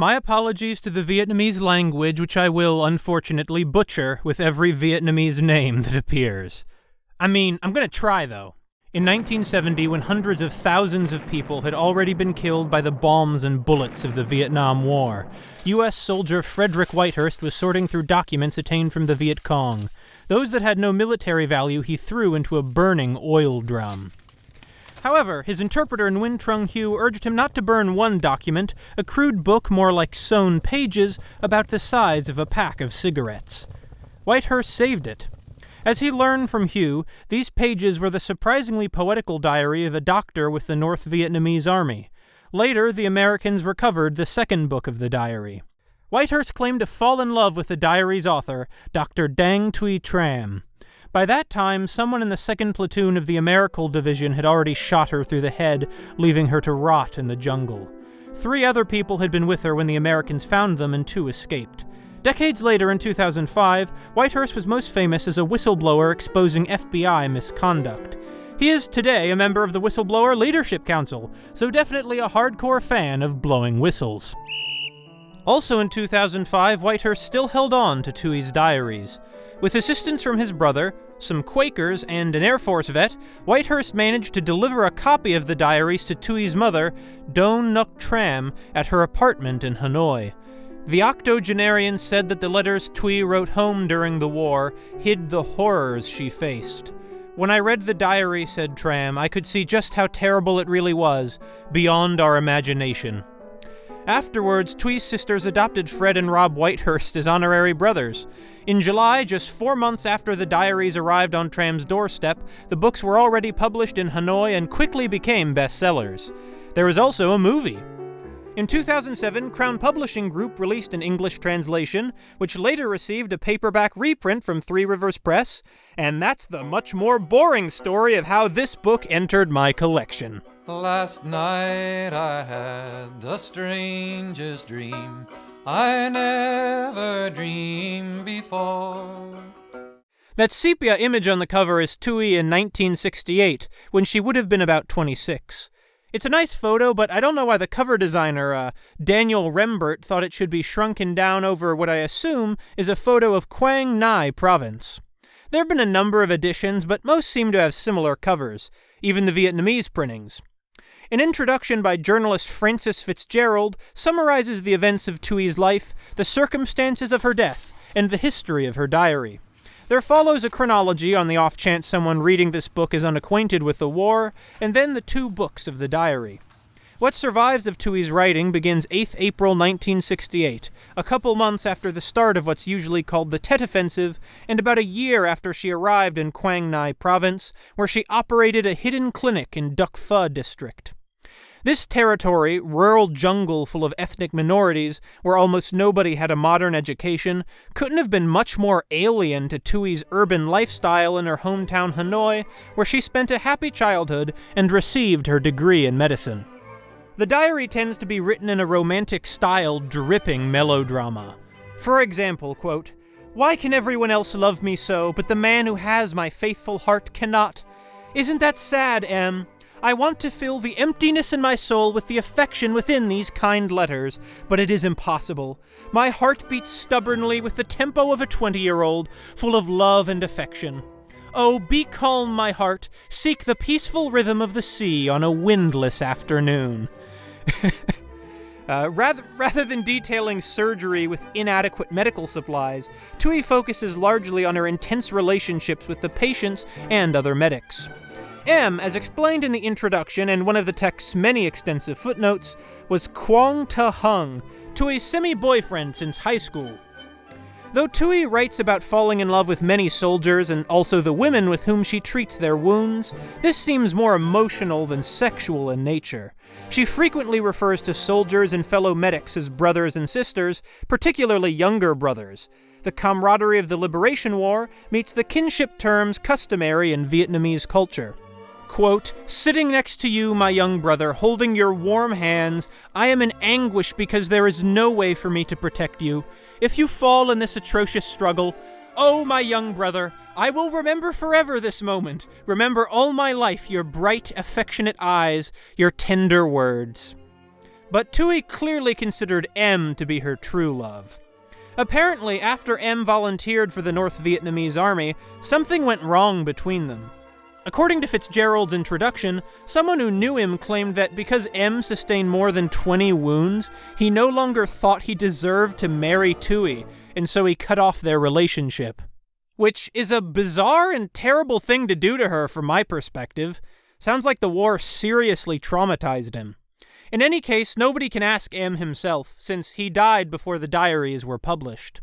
My apologies to the Vietnamese language, which I will, unfortunately, butcher with every Vietnamese name that appears. I mean, I'm gonna try, though. In 1970, when hundreds of thousands of people had already been killed by the bombs and bullets of the Vietnam War, U.S. soldier Frederick Whitehurst was sorting through documents attained from the Viet Cong. Those that had no military value he threw into a burning oil drum. However, his interpreter in Nguyen Trung Huynh urged him not to burn one document, a crude book more like sewn pages, about the size of a pack of cigarettes. Whitehurst saved it. As he learned from Huynh, these pages were the surprisingly poetical diary of a doctor with the North Vietnamese Army. Later, the Americans recovered the second book of the diary. Whitehurst claimed to fall in love with the diary's author, Dr. Dang Thuy Tram. By that time, someone in the 2nd Platoon of the Americal Division had already shot her through the head, leaving her to rot in the jungle. Three other people had been with her when the Americans found them, and two escaped. Decades later, in 2005, Whitehurst was most famous as a whistleblower exposing FBI misconduct. He is today a member of the Whistleblower Leadership Council, so definitely a hardcore fan of blowing whistles. Also in 2005, Whitehurst still held on to Thuy's diaries. With assistance from his brother, some Quakers, and an Air Force vet, Whitehurst managed to deliver a copy of the diaries to Thuy's mother, Doan Ngoc Tram, at her apartment in Hanoi. The octogenarian said that the letters Thuy wrote home during the war hid the horrors she faced. When I read the diary, said Tram, I could see just how terrible it really was, beyond our imagination. Afterwards, Thuy's sisters adopted Fred and Rob Whitehurst as honorary brothers. In July, just four months after the diaries arrived on Tram's doorstep, the books were already published in Hanoi and quickly became bestsellers. There was also a movie. In 2007, Crown Publishing Group released an English translation, which later received a paperback reprint from Three Rivers Press, and that's the much more boring story of how this book entered my collection. Last night I had the strangest dream I never dreamed before. That sepia image on the cover is Thuy in 1968, when she would have been about 26. It's a nice photo, but I don't know why the cover designer, uh, Daniel Rembert, thought it should be shrunken down over what I assume is a photo of Quang Ngai province. There have been a number of editions, but most seem to have similar covers, even the Vietnamese printings. An introduction by journalist Frances Fitzgerald summarizes the events of Thuy's life, the circumstances of her death, and the history of her diary. There follows a chronology on the off chance someone reading this book is unacquainted with the war, and then the two books of the diary. What survives of Thuy's writing begins 8th April 1968, a couple months after the start of what's usually called the Tet Offensive, and about a year after she arrived in Quang Ngai province, where she operated a hidden clinic in Duc Pho district. This territory, rural jungle full of ethnic minorities, where almost nobody had a modern education, couldn't have been much more alien to Thuy's urban lifestyle in her hometown Hanoi, where she spent a happy childhood and received her degree in medicine. The diary tends to be written in a romantic style dripping melodrama. For example, quote, Why can everyone else love me so, but the man who has my faithful heart cannot? Isn't that sad, M? I want to fill the emptiness in my soul with the affection within these kind letters, but it is impossible. My heart beats stubbornly with the tempo of a 20 year old, full of love and affection. Oh, be calm, my heart. Seek the peaceful rhythm of the sea on a windless afternoon. uh, rather, rather than detailing surgery with inadequate medical supplies, Thuy focuses largely on her intense relationships with the patients and other medics. M, as explained in the introduction and one of the text's many extensive footnotes, was Quang Ta Hung, Thuy's semi boyfriend since high school. Though Thuy writes about falling in love with many soldiers and also the women with whom she treats their wounds, this seems more emotional than sexual in nature. She frequently refers to soldiers and fellow medics as brothers and sisters, particularly younger brothers. The camaraderie of the Liberation War meets the kinship terms customary in Vietnamese culture. Quote, Sitting next to you, my young brother, holding your warm hands, I am in anguish because there is no way for me to protect you. If you fall in this atrocious struggle, oh, my young brother, I will remember forever this moment, remember all my life your bright, affectionate eyes, your tender words. but Thuy clearly considered M to be her true love. Apparently, after M volunteered for the North Vietnamese army, something went wrong between them. According to Fitzgerald's introduction, someone who knew him claimed that because M sustained more than 20 wounds, he no longer thought he deserved to marry Thuy, and so he cut off their relationship. Which is a bizarre and terrible thing to do to her from my perspective. Sounds like the war seriously traumatized him. In any case, nobody can ask M himself, since he died before the diaries were published.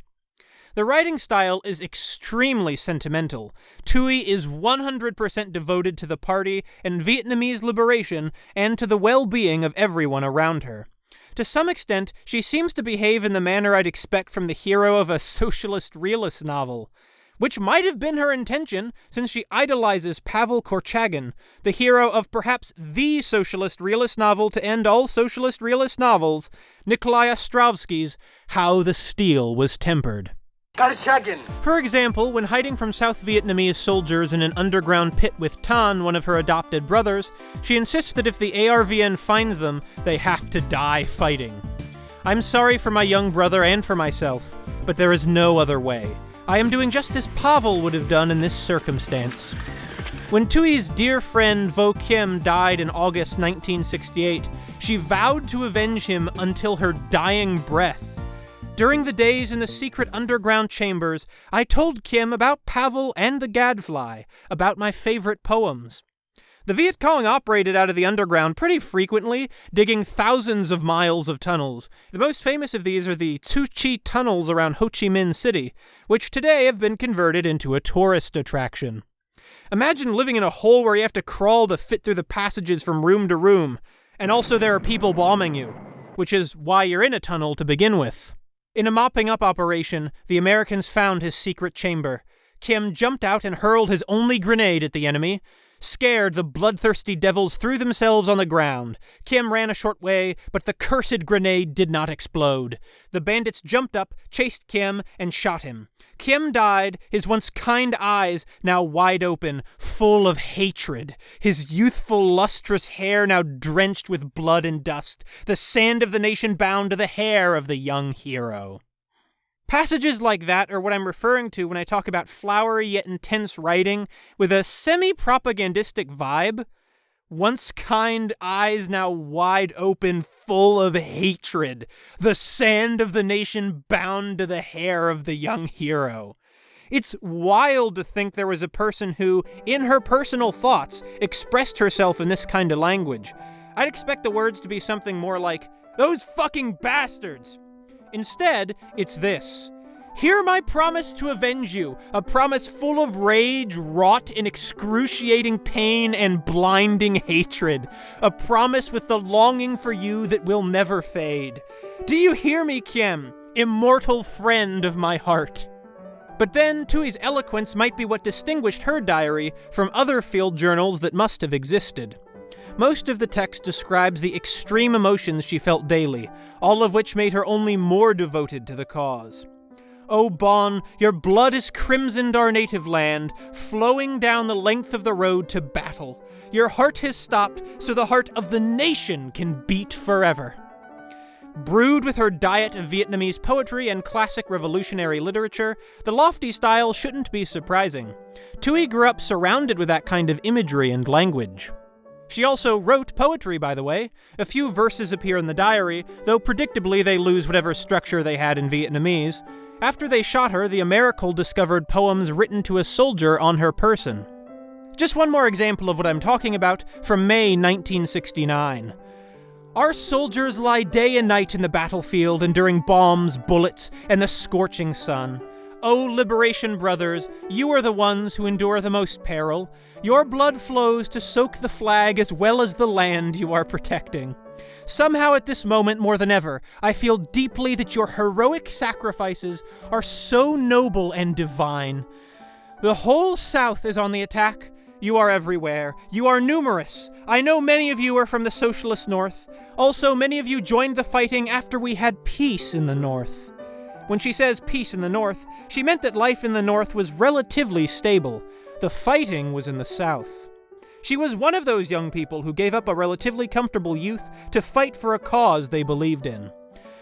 The writing style is extremely sentimental. Thuy is 100% devoted to the party and Vietnamese liberation and to the well being of everyone around her. To some extent, she seems to behave in the manner I'd expect from the hero of a socialist realist novel. Which might have been her intention, since she idolizes Pavel Korchagin, the hero of perhaps the socialist realist novel to end all socialist realist novels, Nikolai Ostrovsky's How the Steel Was Tempered. For example, when hiding from South Vietnamese soldiers in an underground pit with Tan, one of her adopted brothers, she insists that if the ARVN finds them, they have to die fighting. I'm sorry for my young brother and for myself, but there is no other way. I am doing just as Pavel would have done in this circumstance. When Thuy's dear friend Vo Kim died in August 1968, she vowed to avenge him until her dying breath. During the days in the secret underground chambers, I told Kim about Pavel and the Gadfly, about my favorite poems. The Viet Cong operated out of the underground pretty frequently, digging thousands of miles of tunnels. The most famous of these are the Cu Chi tunnels around Ho Chi Minh City, which today have been converted into a tourist attraction. Imagine living in a hole where you have to crawl to fit through the passages from room to room, and also there are people bombing you, which is why you're in a tunnel to begin with. In a mopping up operation, the Americans found his secret chamber. Kim jumped out and hurled his only grenade at the enemy. Scared, the bloodthirsty devils threw themselves on the ground. Kim ran a short way, but the cursed grenade did not explode. The bandits jumped up, chased Kim, and shot him. Kim died, his once kind eyes now wide open, full of hatred, his youthful, lustrous hair now drenched with blood and dust, the sand of the nation bound to the hair of the young hero. Passages like that are what I'm referring to when I talk about flowery yet intense writing with a semi propagandistic vibe. Once kind eyes now wide open, full of hatred, the sand of the nation bound to the hair of the young hero. It's wild to think there was a person who, in her personal thoughts, expressed herself in this kind of language. I'd expect the words to be something more like, Those fucking bastards! Instead, it's this. Hear my promise to avenge you, a promise full of rage, wrought in excruciating pain and blinding hatred, a promise with the longing for you that will never fade. Do you hear me, Kim, immortal friend of my heart? But then, Thuy's eloquence might be what distinguished her diary from other field journals that must have existed. Most of the text describes the extreme emotions she felt daily, all of which made her only more devoted to the cause. O Bon, your blood has crimsoned our native land, flowing down the length of the road to battle. Your heart has stopped, so the heart of the nation can beat forever. Brewed with her diet of Vietnamese poetry and classic revolutionary literature, the lofty style shouldn't be surprising. Thuy grew up surrounded with that kind of imagery and language. She also wrote poetry, by the way. A few verses appear in the diary, though predictably they lose whatever structure they had in Vietnamese. After they shot her, the Americal discovered poems written to a soldier on her person. Just one more example of what I'm talking about from May 1969. Our soldiers lie day and night in the battlefield, enduring bombs, bullets, and the scorching sun. O Liberation Brothers, you are the ones who endure the most peril. Your blood flows to soak the flag as well as the land you are protecting. Somehow, at this moment more than ever, I feel deeply that your heroic sacrifices are so noble and divine. The whole South is on the attack. You are everywhere. You are numerous. I know many of you are from the Socialist North. Also, many of you joined the fighting after we had peace in the North. When she says peace in the North, she meant that life in the North was relatively stable. The fighting was in the South. She was one of those young people who gave up a relatively comfortable youth to fight for a cause they believed in.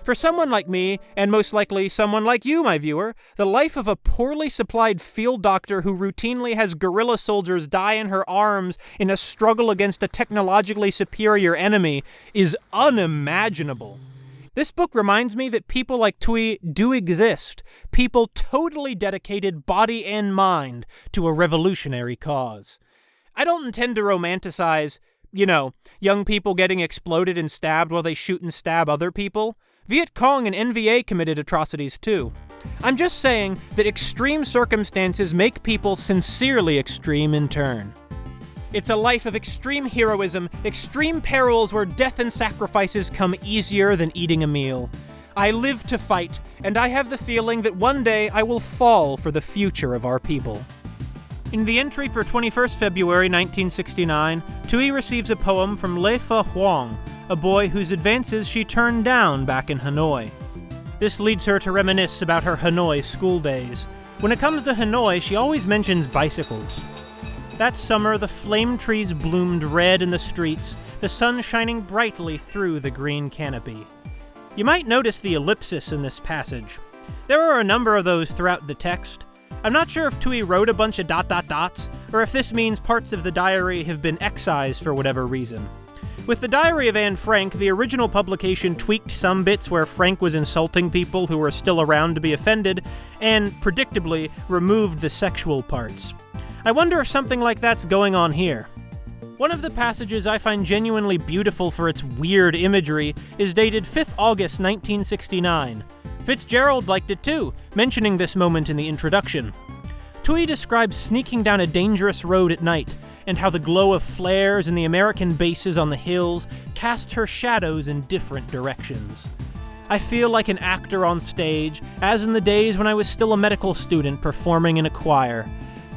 For someone like me, and most likely someone like you, my viewer, the life of a poorly supplied field doctor who routinely has guerrilla soldiers die in her arms in a struggle against a technologically superior enemy is unimaginable. This book reminds me that people like Thuy do exist, people totally dedicated body and mind to a revolutionary cause. I don't intend to romanticize, you know, young people getting exploded and stabbed while they shoot and stab other people. Viet Cong and NVA committed atrocities too. I'm just saying that extreme circumstances make people sincerely extreme in turn. It's a life of extreme heroism, extreme perils where death and sacrifices come easier than eating a meal. I live to fight, and I have the feeling that one day I will fall for the future of our people. In the entry for 21st February 1969, Thuy receives a poem from Le Pha Hoang, a boy whose advances she turned down back in Hanoi. This leads her to reminisce about her Hanoi school days. When it comes to Hanoi, she always mentions bicycles. That summer, the flame trees bloomed red in the streets, the sun shining brightly through the green canopy. You might notice the ellipsis in this passage. There are a number of those throughout the text. I'm not sure if Thuy wrote a bunch of dot dot dots, or if this means parts of the diary have been excised for whatever reason. With the Diary of Anne Frank, the original publication tweaked some bits where Frank was insulting people who were still around to be offended, and, predictably, removed the sexual parts. I wonder if something like that's going on here. One of the passages I find genuinely beautiful for its weird imagery is dated 5th August 1969. Fitzgerald liked it too, mentioning this moment in the introduction. Thuy describes sneaking down a dangerous road at night, and how the glow of flares and the American bases on the hills cast her shadows in different directions. I feel like an actor on stage, as in the days when I was still a medical student performing in a choir.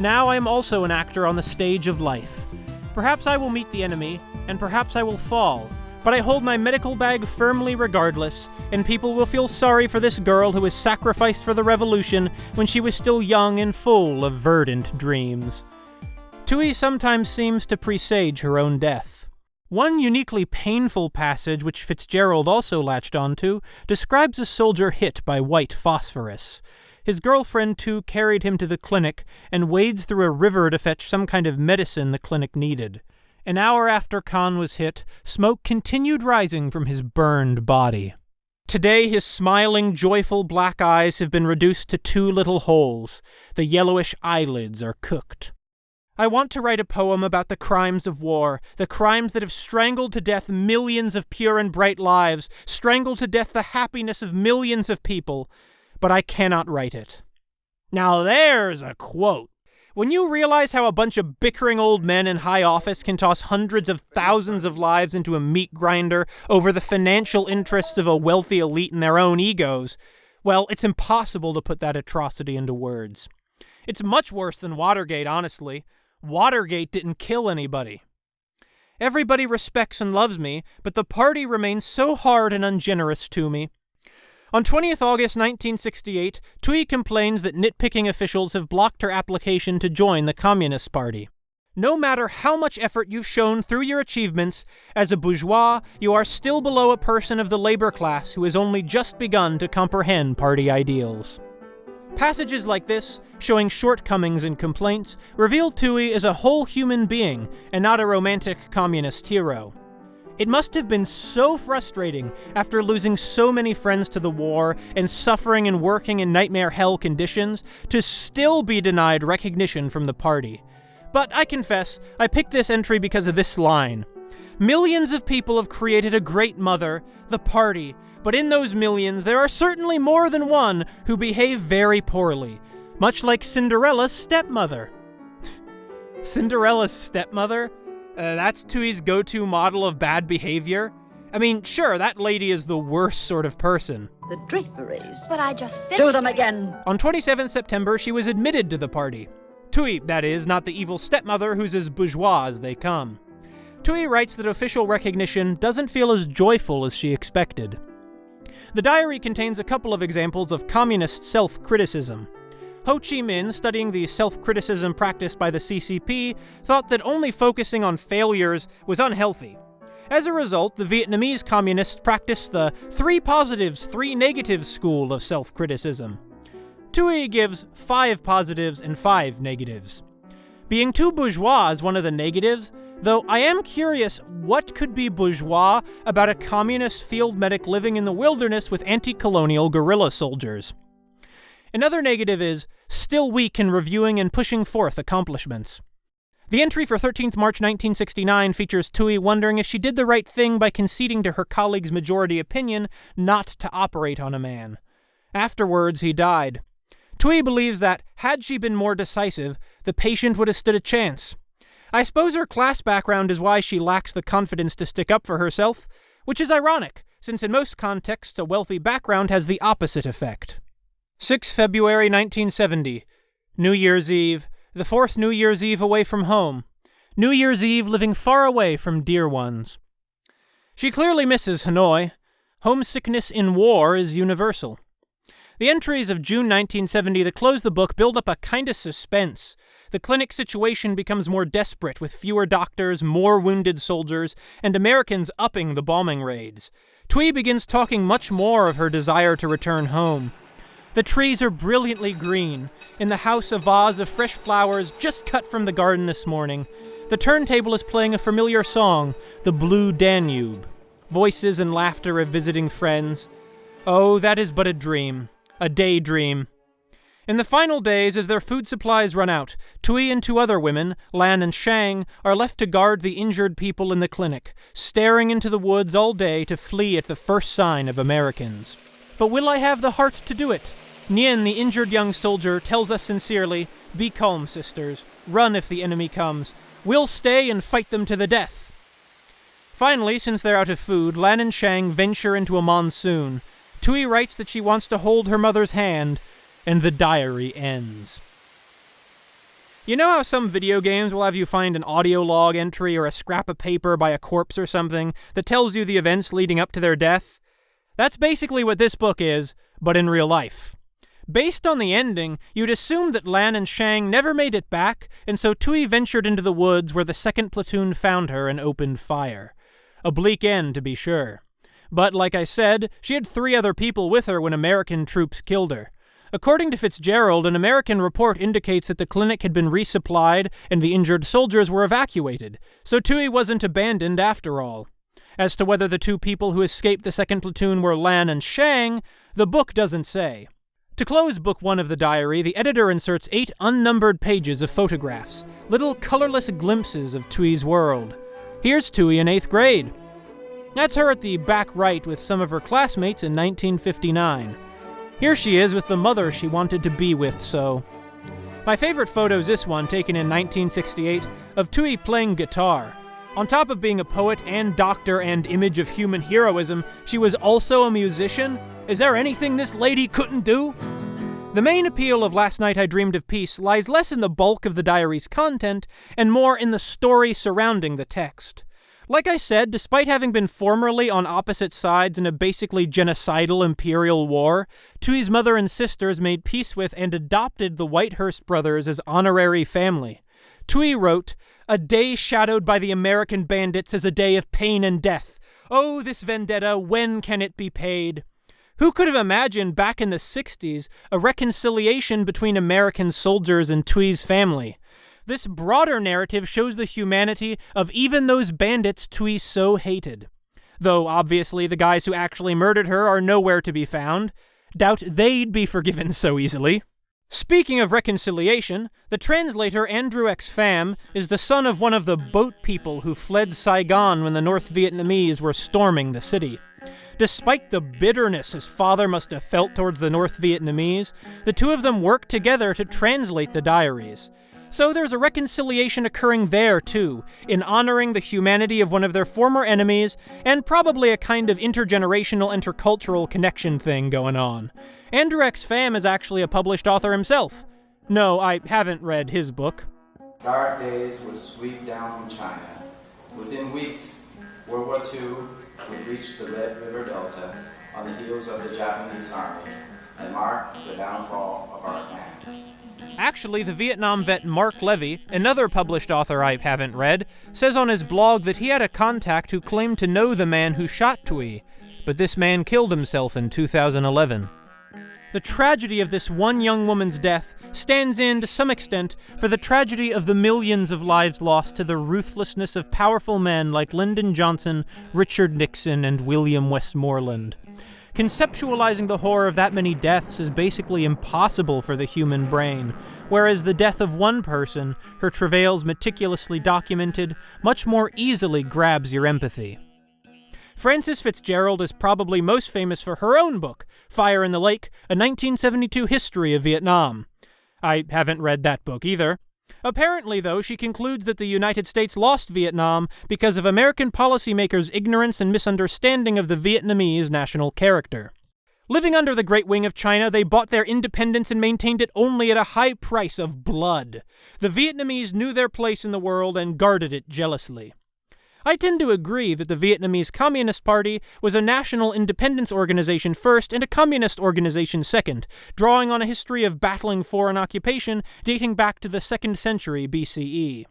Now I am also an actor on the stage of life. Perhaps I will meet the enemy, and perhaps I will fall, but I hold my medical bag firmly regardless, and people will feel sorry for this girl who was sacrificed for the revolution when she was still young and full of verdant dreams. Thuy sometimes seems to presage her own death. One uniquely painful passage, which Fitzgerald also latched onto, describes a soldier hit by white phosphorus. His girlfriend, too, carried him to the clinic and wades through a river to fetch some kind of medicine the clinic needed. An hour after Khan was hit, smoke continued rising from his burned body. Today, his smiling, joyful black eyes have been reduced to two little holes. The yellowish eyelids are cooked. I want to write a poem about the crimes of war, the crimes that have strangled to death millions of pure and bright lives, strangled to death the happiness of millions of people, but I cannot write it. Now there's a quote. When you realize how a bunch of bickering old men in high office can toss hundreds of thousands of lives into a meat grinder over the financial interests of a wealthy elite and their own egos, well, it's impossible to put that atrocity into words. It's much worse than Watergate, honestly. Watergate didn't kill anybody. Everybody respects and loves me, but the party remains so hard and ungenerous to me. On 20th August 1968, Thuy complains that nitpicking officials have blocked her application to join the Communist Party. No matter how much effort you've shown through your achievements, as a bourgeois, you are still below a person of the labor class who has only just begun to comprehend party ideals. Passages like this, showing shortcomings and complaints, reveal Thuy as a whole human being and not a romantic communist hero. It must have been so frustrating after losing so many friends to the war and suffering and working in nightmare hell conditions to still be denied recognition from the party. But I confess, I picked this entry because of this line. Millions of people have created a great mother, the party, but in those millions there are certainly more than one who behave very poorly, much like Cinderella's stepmother. Cinderella's stepmother? Uh, that's Thuy's go to model of bad behavior? I mean, sure, that lady is the worst sort of person. The draperies. But I just finished. Do them again. On 27 September, she was admitted to the party. Thuy, that is, not the evil stepmother who's as bourgeois as they come. Thuy writes that official recognition doesn't feel as joyful as she expected. The diary contains a couple of examples of communist self criticism. Ho Chi Minh, studying the self criticism practiced by the CCP, thought that only focusing on failures was unhealthy. As a result, the Vietnamese communists practiced the three positives, three negatives school of self criticism. Thuy gives five positives and five negatives. Being too bourgeois is one of the negatives, though I am curious what could be bourgeois about a communist field medic living in the wilderness with anti colonial guerrilla soldiers. Another negative is still weak in reviewing and pushing forth accomplishments. The entry for 13th March 1969 features Thuy wondering if she did the right thing by conceding to her colleague's majority opinion not to operate on a man. Afterwards, he died. Thuy believes that, had she been more decisive, the patient would have stood a chance. I suppose her class background is why she lacks the confidence to stick up for herself, which is ironic, since in most contexts a wealthy background has the opposite effect. 6 February 1970, New Year's Eve, the fourth New Year's Eve away from home. New Year's Eve living far away from dear ones. She clearly misses Hanoi. Homesickness in war is universal. The entries of June 1970 that close the book build up a kind of suspense. The clinic situation becomes more desperate with fewer doctors, more wounded soldiers, and Americans upping the bombing raids. Thuy begins talking much more of her desire to return home. The trees are brilliantly green. In the house, a vase of fresh flowers just cut from the garden this morning. The turntable is playing a familiar song, The Blue Danube. Voices and laughter of visiting friends. Oh, that is but a dream, a daydream. In the final days, as their food supplies run out, Thuy and two other women, Lan and Shang, are left to guard the injured people in the clinic, staring into the woods all day to flee at the first sign of Americans. But will I have the heart to do it? Nien, the injured young soldier, tells us sincerely Be calm, sisters. Run if the enemy comes. We'll stay and fight them to the death. Finally, since they're out of food, Lan and Shang venture into a monsoon. Thuy writes that she wants to hold her mother's hand, and the diary ends. You know how some video games will have you find an audio log entry or a scrap of paper by a corpse or something that tells you the events leading up to their death? That's basically what this book is, but in real life. Based on the ending, you'd assume that Lan and Shang never made it back, and so Thuy ventured into the woods where the second platoon found her and opened fire. A bleak end, to be sure. But like I said, she had three other people with her when American troops killed her. According to Fitzgerald, an American report indicates that the clinic had been resupplied and the injured soldiers were evacuated, so Thuy wasn't abandoned after all. As to whether the two people who escaped the second platoon were Lan and Shang, the book doesn't say. To close Book One of the diary, the editor inserts eight unnumbered pages of photographs, little colorless glimpses of Thuy's world. Here's Thuy in eighth grade. That's her at the back right with some of her classmates in 1959. Here she is with the mother she wanted to be with, so. My favorite photo is this one, taken in 1968, of Thuy playing guitar. On top of being a poet and doctor and image of human heroism, she was also a musician? Is there anything this lady couldn't do? The main appeal of Last Night I Dreamed of Peace lies less in the bulk of the diary's content and more in the story surrounding the text. Like I said, despite having been formerly on opposite sides in a basically genocidal imperial war, Thuy's mother and sisters made peace with and adopted the Whitehurst brothers as honorary family. Thuy wrote, a day shadowed by the American bandits is a day of pain and death. Oh, this vendetta, when can it be paid? Who could have imagined back in the 60s a reconciliation between American soldiers and Thuy's family? This broader narrative shows the humanity of even those bandits Thuy so hated. Though obviously the guys who actually murdered her are nowhere to be found. Doubt they'd be forgiven so easily. Speaking of reconciliation, the translator Andrew X. Pham is the son of one of the boat people who fled Saigon when the North Vietnamese were storming the city. Despite the bitterness his father must have felt towards the North Vietnamese, the two of them worked together to translate the diaries. So there's a reconciliation occurring there, too, in honoring the humanity of one of their former enemies, and probably a kind of intergenerational intercultural connection thing going on. Andrew X. Pham is actually a published author himself. No, I haven't read his book. Dark days would sweep down from China. Within weeks, World War II would reach the Red River Delta on the heels of the Japanese army and mark the downfall of our land. Actually, the Vietnam vet Mark Levy, another published author I haven't read, says on his blog that he had a contact who claimed to know the man who shot Thuy, but this man killed himself in 2011. The tragedy of this one young woman's death stands in, to some extent, for the tragedy of the millions of lives lost to the ruthlessness of powerful men like Lyndon Johnson, Richard Nixon, and William Westmoreland. Conceptualizing the horror of that many deaths is basically impossible for the human brain, whereas the death of one person, her travails meticulously documented, much more easily grabs your empathy. Frances Fitzgerald is probably most famous for her own book, Fire in the Lake, a 1972 history of Vietnam. I haven't read that book either. Apparently, though, she concludes that the United States lost Vietnam because of American policymakers' ignorance and misunderstanding of the Vietnamese national character. Living under the Great Wing of China, they bought their independence and maintained it only at a high price of blood. The Vietnamese knew their place in the world and guarded it jealously. I tend to agree that the Vietnamese Communist Party was a national independence organization first and a communist organization second, drawing on a history of battling foreign occupation dating back to the 2nd century BCE.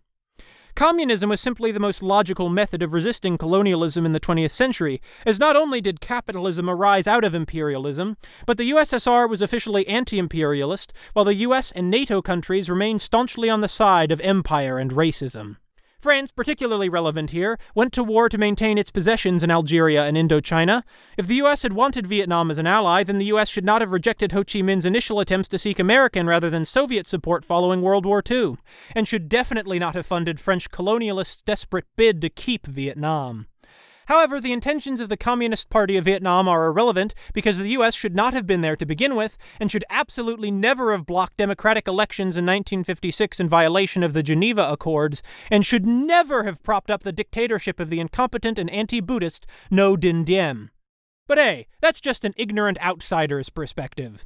Communism was simply the most logical method of resisting colonialism in the 20th century, as not only did capitalism arise out of imperialism, but the USSR was officially anti imperialist, while the US and NATO countries remained staunchly on the side of empire and racism. France, particularly relevant here, went to war to maintain its possessions in Algeria and Indochina. If the US had wanted Vietnam as an ally, then the US should not have rejected Ho Chi Minh's initial attempts to seek American rather than Soviet support following World War II, and should definitely not have funded French colonialists' desperate bid to keep Vietnam. However, the intentions of the Communist Party of Vietnam are irrelevant because the US should not have been there to begin with and should absolutely never have blocked democratic elections in 1956 in violation of the Geneva Accords and should never have propped up the dictatorship of the incompetent and anti-Buddhist Ngo Dinh Diem. But hey, that's just an ignorant outsider's perspective.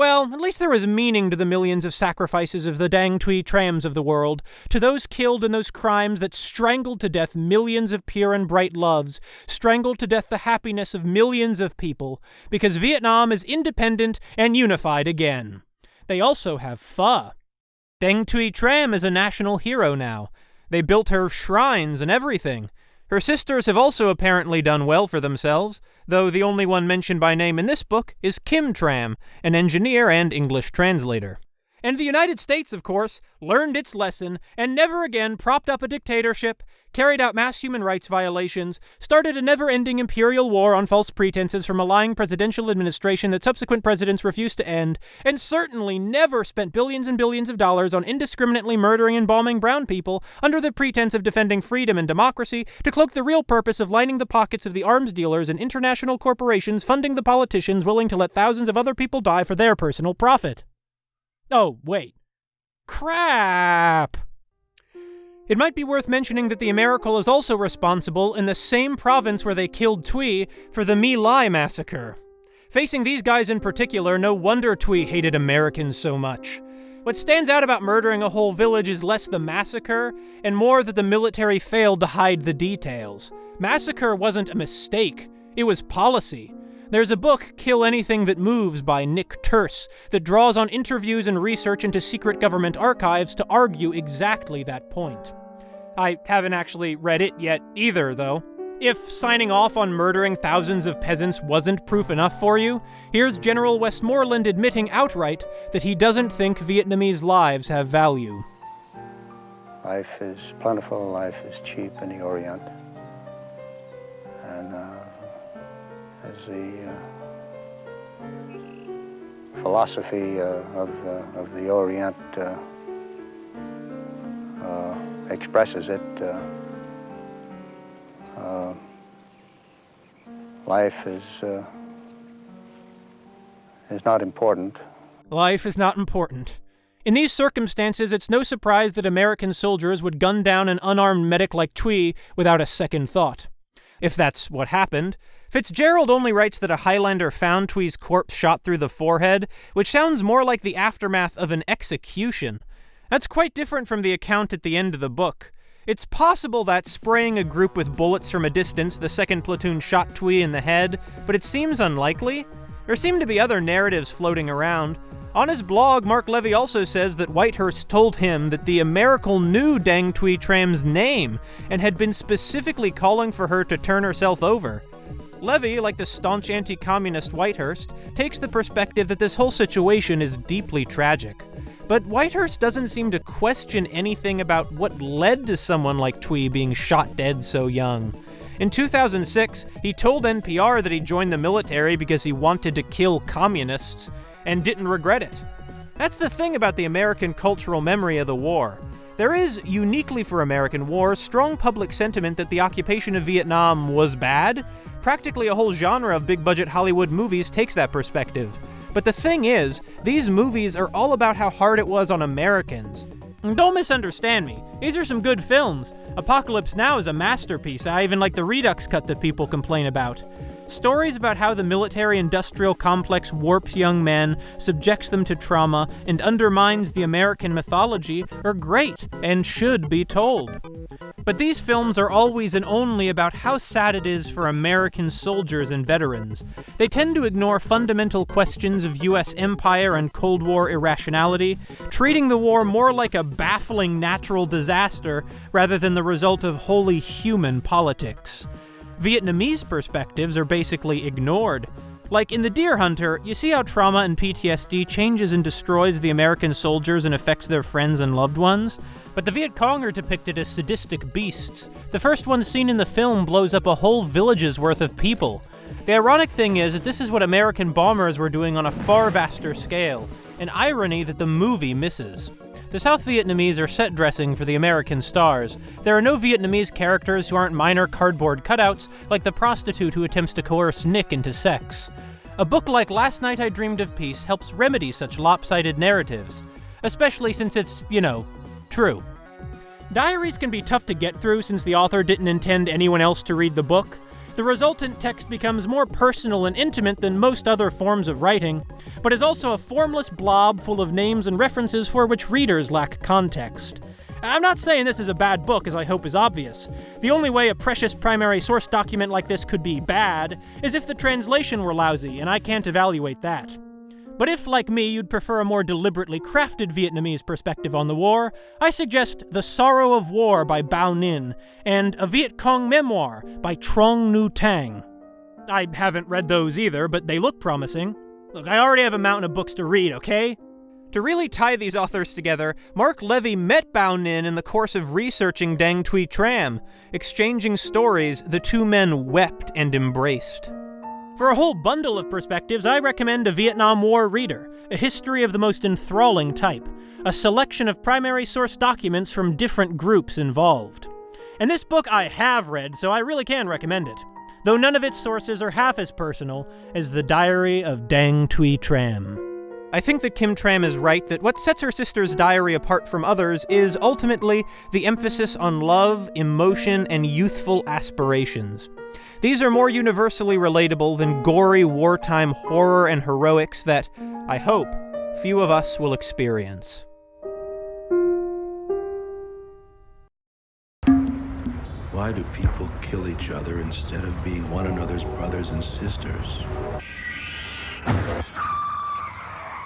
Well, at least there was meaning to the millions of sacrifices of the Dang Thuy Trams of the world, to those killed in those crimes that strangled to death millions of pure and bright loves, strangled to death the happiness of millions of people, because Vietnam is independent and unified again. They also have pho. Dang Thuy Tram is a national hero now. They built her shrines and everything. Her sisters have also apparently done well for themselves, though the only one mentioned by name in this book is Kim Tram, an engineer and English translator. And the United States, of course, learned its lesson and never again propped up a dictatorship, carried out mass human rights violations, started a never ending imperial war on false pretenses from a lying presidential administration that subsequent presidents refused to end, and certainly never spent billions and billions of dollars on indiscriminately murdering and bombing brown people under the pretense of defending freedom and democracy to cloak the real purpose of lining the pockets of the arms dealers and international corporations funding the politicians willing to let thousands of other people die for their personal profit. Oh, wait. Crap! It might be worth mentioning that the Americal is also responsible in the same province where they killed Thuy for the My Lai massacre. Facing these guys in particular, no wonder Thuy hated Americans so much. What stands out about murdering a whole village is less the massacre, and more that the military failed to hide the details. Massacre wasn't a mistake, it was policy. There's a book, Kill Anything That Moves, by Nick Turse, that draws on interviews and research into secret government archives to argue exactly that point. I haven't actually read it yet either, though. If signing off on murdering thousands of peasants wasn't proof enough for you, here's General Westmoreland admitting outright that he doesn't think Vietnamese lives have value. Life is plentiful, life is cheap in the Orient. And uh, as the uh, philosophy uh, of, uh, of the Orient expresses it, life is, is not important. Life is not important. In these circumstances, it's no surprise that American soldiers would gun down an unarmed medic like Thuy without a second thought. If that's what happened, Fitzgerald only writes that a Highlander found Thuy's corpse shot through the forehead, which sounds more like the aftermath of an execution. That's quite different from the account at the end of the book. It's possible that spraying a group with bullets from a distance, the second platoon shot Thuy in the head, but it seems unlikely. There seem to be other narratives floating around. On his blog, Mark Levy also says that Whitehurst told him that the Americal knew Dang Thuy Tram's name and had been specifically calling for her to turn herself over. Levy, like the staunch anti communist Whitehurst, takes the perspective that this whole situation is deeply tragic. But Whitehurst doesn't seem to question anything about what led to someone like Thuy being shot dead so young. In 2006, he told NPR that he joined the military because he wanted to kill communists, and didn't regret it. That's the thing about the American cultural memory of the war. There is, uniquely for American war, strong public sentiment that the occupation of Vietnam was bad. Practically a whole genre of big budget Hollywood movies takes that perspective. But the thing is, these movies are all about how hard it was on Americans. And don't misunderstand me. These are some good films. Apocalypse Now is a masterpiece. I even like the Redux cut that people complain about. Stories about how the military industrial complex warps young men, subjects them to trauma, and undermines the American mythology are great and should be told. But these films are always and only about how sad it is for American soldiers and veterans. They tend to ignore fundamental questions of US empire and Cold War irrationality, treating the war more like a baffling natural disaster rather than the result of wholly human politics. Vietnamese perspectives are basically ignored. Like in The Deer Hunter, you see how trauma and PTSD changes and destroys the American soldiers and affects their friends and loved ones. But the Viet Cong are depicted as sadistic beasts. The first one seen in the film blows up a whole village's worth of people. The ironic thing is that this is what American bombers were doing on a far vaster scale, an irony that the movie misses. The South Vietnamese are set dressing for the American stars. There are no Vietnamese characters who aren't minor cardboard cutouts, like the prostitute who attempts to coerce Nick into sex. A book like Last Night I Dreamed of Peace helps remedy such lopsided narratives, especially since it's, you know, true. Diaries can be tough to get through since the author didn't intend anyone else to read the book, the resultant text becomes more personal and intimate than most other forms of writing, but is also a formless blob full of names and references for which readers lack context. I'm not saying this is a bad book, as I hope is obvious. The only way a precious primary source document like this could be bad is if the translation were lousy, and I can't evaluate that. But if, like me, you'd prefer a more deliberately crafted Vietnamese perspective on the war, I suggest The Sorrow of War by Bao Ninh and A Viet Cong Memoir by Truong Nhu Tang. I haven't read those either, but they look promising. Look, I already have a mountain of books to read, okay? To really tie these authors together, Mark Levy met Bao Ninh in the course of researching Dang Thuy Tram. Exchanging stories, the two men wept and embraced. For a whole bundle of perspectives, I recommend A Vietnam War Reader, a history of the most enthralling type, a selection of primary source documents from different groups involved. And this book I have read, so I really can recommend it, though none of its sources are half as personal as The Diary of Dang Thuy Tram. I think that Kim Tram is right that what sets her sister's diary apart from others is ultimately the emphasis on love, emotion, and youthful aspirations. These are more universally relatable than gory wartime horror and heroics that, I hope, few of us will experience. Why do people kill each other instead of being one another's brothers and sisters?